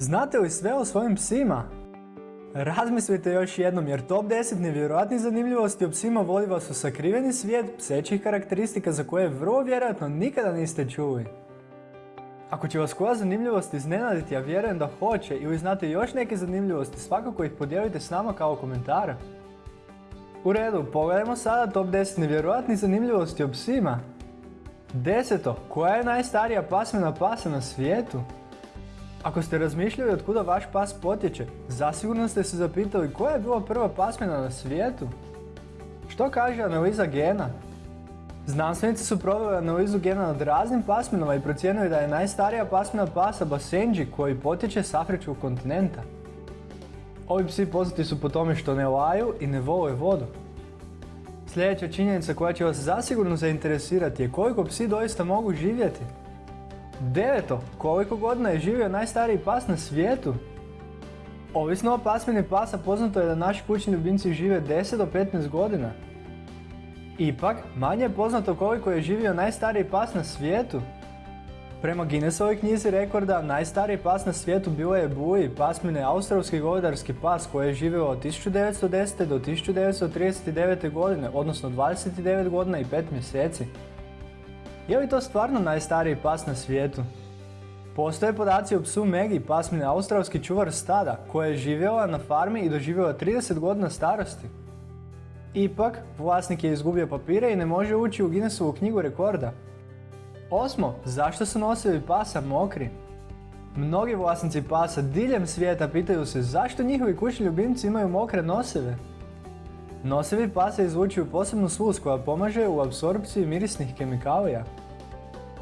Znate li sve o svojim psima? Razmislite još jednom jer top 10 nevjerojatnih zanimljivosti o psima vodi vas u sakriveni svijet psećih karakteristika za koje vrlo vjerojatno nikada niste čuli. Ako će vas koja zanimljivost iznenaditi, ja vjerujem da hoće ili znate još neke zanimljivosti, svakako ih podijelite s nama kao komentar. U redu, pogledajmo sada top 10 nevjerojatnih zanimljivosti o psima. Deseto, koja je najstarija pasmina pasa na svijetu? Ako ste razmišljali od kuda vaš pas potječe, zasigurno ste se zapitali koja je bila prva pasmina na svijetu? Što kaže analiza gena? Znanstvenici su proveli analizu gena nad raznim pasminama i procijenili da je najstarija pasmina pasa Basenji koji potječe s Afričkog kontinenta. Ovi psi poznati su po tome što ne laju i ne vole vodu. Sljedeća činjenica koja će vas zasigurno zainteresirati je koliko psi doista mogu živjeti. Deveto, koliko godina je živio najstariji pas na svijetu? Ovisno o pasmini pasa poznato je da naši kućni ljubimci žive 10 do 15 godina. Ipak, manje je poznato koliko je živio najstariji pas na svijetu. Prema Guinnessovoj knjizi rekorda, najstariji pas na svijetu bio je Bui, pasmine australski govedarski pas koji je živio od 1910. do 1939. godine, odnosno 29 godina i 5 mjeseci. Je li to stvarno najstariji pas na svijetu? Postoje podaci o psu Megi, pasmine australski čuvar stada, koja je živjela na farmi i doživjela 30 godina starosti. Ipak, vlasnik je izgubio papire i ne može ući u Guinnessovu knjigu rekorda. Osmo, zašto su nosevi pasa mokri? Mnogi vlasnici pasa diljem svijeta pitaju se zašto njihovi kućni ljubimci imaju mokre noseve. Nosevi pasa izvučuju posebnu sluz koja pomaže u apsorpciji mirisnih kemikalija.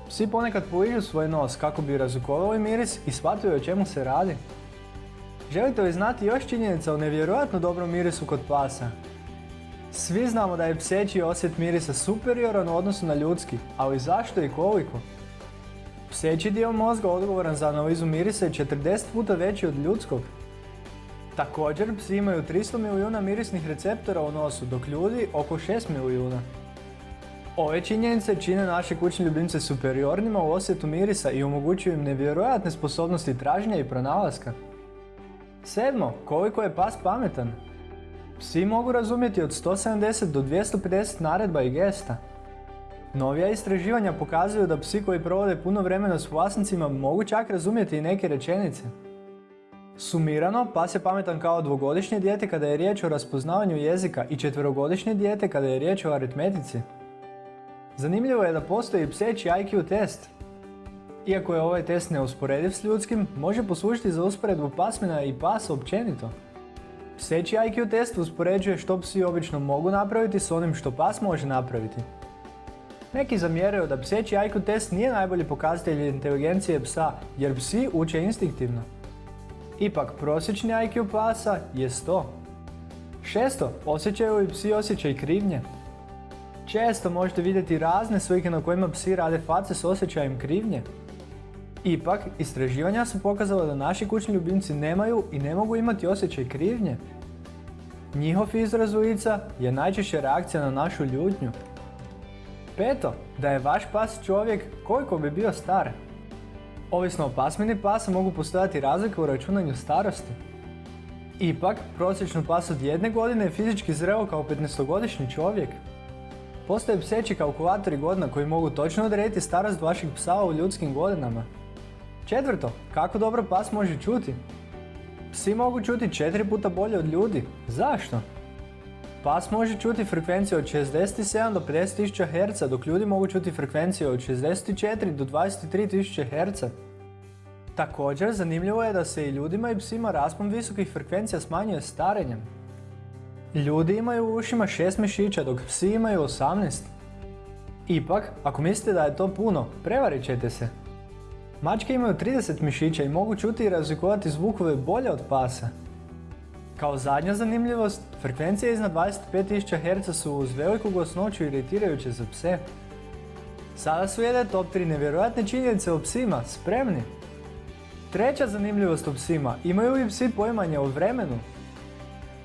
Psi ponekad poližu svoj nos kako bi razukovali miris i shvatili o čemu se radi. Želite li znati još činjenica o nevjerojatno dobrom mirisu kod pasa? Svi znamo da je pseći osjet mirisa superioran u odnosu na ljudski, ali zašto i koliko? Pseći dio mozga odgovoran za analizu mirisa je 40 puta veći od ljudskog. Također, psi imaju 300 milijuna mirisnih receptora u nosu, dok ljudi oko 6 milijuna. Ove činjenice čine naše kućne ljubimce superiornima u osjetu mirisa i omogućuju im nevjerojatne sposobnosti traženja i pronalaska. Sedmo, koliko je pas pametan? Psi mogu razumjeti od 170 do 250 naredba i gesta. Novija istraživanja pokazuju da psi koji provode puno vremena s vlasnicima mogu čak razumjeti i neke rečenice. Sumirano, pas je pametan kao dvogodišnje dijete kada je riječ o raspoznavanju jezika i četverogodišnje dijete kada je riječ o aritmetici. Zanimljivo je da postoji pseći IQ test. Iako je ovaj test neusporediv s ljudskim, može poslužiti za usporedbu pasmina i pasa općenito. Pseći IQ test uspoređuje što psi obično mogu napraviti s onim što pas može napraviti. Neki zamjeraju da pseći IQ test nije najbolji pokazatelj inteligencije psa, jer psi uče instinktivno. Ipak, prosječni IQ pasa je 100. Šesto, osjećaju li psi osjećaj krivnje? Često možete vidjeti razne slike na kojima psi rade face s osjećajem krivnje. Ipak, istraživanja su pokazala da naši kućni ljubimci nemaju i ne mogu imati osjećaj krivnje. Njihov izraz lica je najčešće reakcija na našu ljutnju. Peto, da je vaš pas čovjek koliko bi bio star. Ovisno o pasmini pasa mogu postojati razlike u računanju starosti. Ipak, prosječnu pas od jedne godine je fizički zreo kao 15-godišnji čovjek. Postoje pseći kalkulatori godina koji mogu točno odrediti starost vašeg psa u ljudskim godinama. Četvrto, kako dobro pas može čuti? Psi mogu čuti četiri puta bolje od ljudi. Zašto? Pas može čuti frekvenciju od 67 do 50.000 Hz, dok ljudi mogu čuti frekvenciju od 64 do 23.000 Hz. Također, zanimljivo je da se i ljudima i psima raspon visokih frekvencija smanjuje starenjem. Ljudi imaju u ušima 6 mišića, dok psi imaju 18. Ipak, ako mislite da je to puno, prevarit ćete se. Mačke imaju 30 mišića i mogu čuti i razlikovati zvukove bolje od pasa. Kao zadnja zanimljivost, frekvencije iznad 25.000 Hz su uz veliku glasnoću iritirajuće za pse. Sada slijede top 3 nevjerojatne činjenice o psima, spremni? Treća zanimljivost o psima, imaju li psi poimanje o vremenu?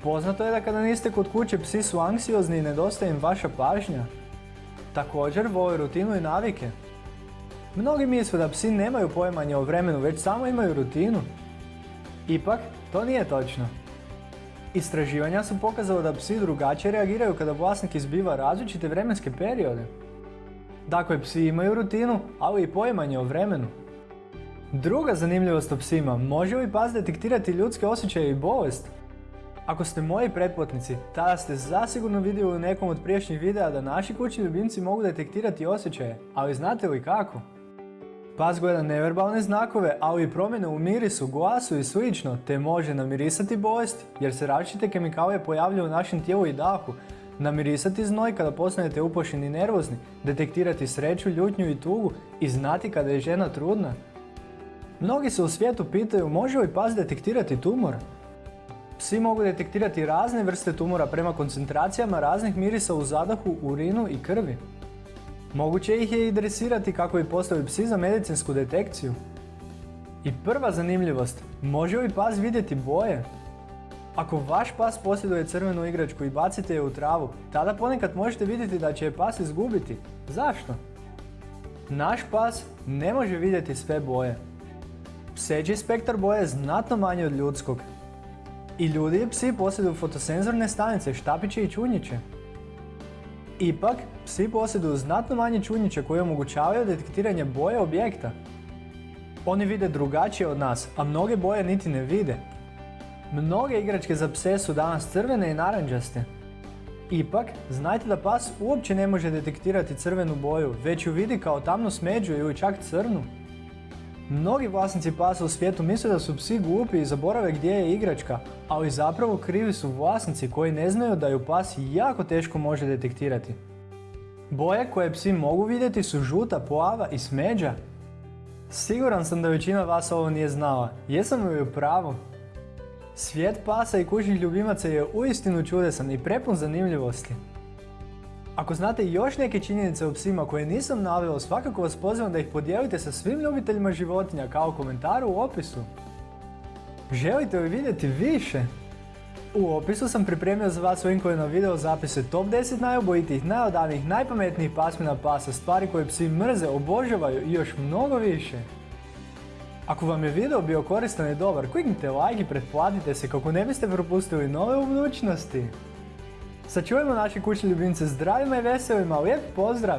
Poznato je da kada niste kod kuće psi su anksiozni i nedostaje im vaša pažnja. Također vole rutinu i navike. Mnogi misle da psi nemaju poimanje o vremenu, već samo imaju rutinu. Ipak, to nije točno. Istraživanja su pokazala da psi drugačije reagiraju kada vlasnik izbiva različite vremenske periode. Dakle, psi imaju rutinu, ali i poimanje o vremenu. Druga zanimljivost o psima, može li pas detektirati ljudske osjećaje i bolest? Ako ste moji pretplatnici, tada ste zasigurno vidjeli u nekom od prijašnjih videa da naši kućni ljubimci mogu detektirati osjećaje, ali znate li kako? Pas gleda neverbalne znakove, ali i promjene u mirisu, glasu i slično, te može namirisati bolest, jer se različite kemikalije pojavljaju u našem tijelu i dahu, namirisati znoj kada postanete uplašeni i nervozni, detektirati sreću, ljutnju i tugu i znati kada je žena trudna. Mnogi se u svijetu pitaju može li pas detektirati tumor? Psi mogu detektirati razne vrste tumora prema koncentracijama raznih mirisa u zadahu, urinu i krvi. Moguće ih je i dresirati kako bi postali psi za medicinsku detekciju. I prva zanimljivost, može li pas vidjeti boje? Ako vaš pas posjeduje crvenu igračku i bacite je u travu, tada ponekad možete vidjeti da će je pas izgubiti. Zašto? Naš pas ne može vidjeti sve boje. Pseći spektar boje je znatno manji od ljudskog. I ljudi i psi posjeduju fotosenzorne stanice, štapiće i čunjiće. Ipak, psi posjeduju znatno manje čunjiće koje omogućavaju detektiranje boje objekta. Oni vide drugačije od nas, a mnoge boje niti ne vide. Mnoge igračke za pse su danas crvene i naranđaste. Ipak, znajte da pas uopće ne može detektirati crvenu boju, već ju vidi kao tamnu smeđu ili čak crnu. Mnogi vlasnici pasa u svijetu misle da su psi glupi i zaborave gdje je igračka, ali zapravo krivi su vlasnici koji ne znaju da ju pas jako teško može detektirati. Boje koje psi mogu vidjeti su žuta, plava i smeđa. Siguran sam da većina vas ovo nije znala. Jesam li u pravu? Svijet pasa i kućnih ljubimaca je uistinu čudesan i prepun zanimljivosti. Ako znate još neke činjenice o psima koje nisam naveo, svakako vas pozivam da ih podijelite sa svim ljubiteljima životinja kao komentar u opisu. Želite li vidjeti više? U opisu sam pripremio za vas linkove na video zapise top 10 najobojitijih, najodanijih, najpametnijih pasmina pasa, stvari koje psi mrze, obožavaju i još mnogo više. Ako vam je video bio koristan i dobar, kliknite like i pretplatite se kako ne biste propustili nove u budućnosti. Sačuvajmo naše kućne ljubimce zdravima i veselima, lijep pozdrav!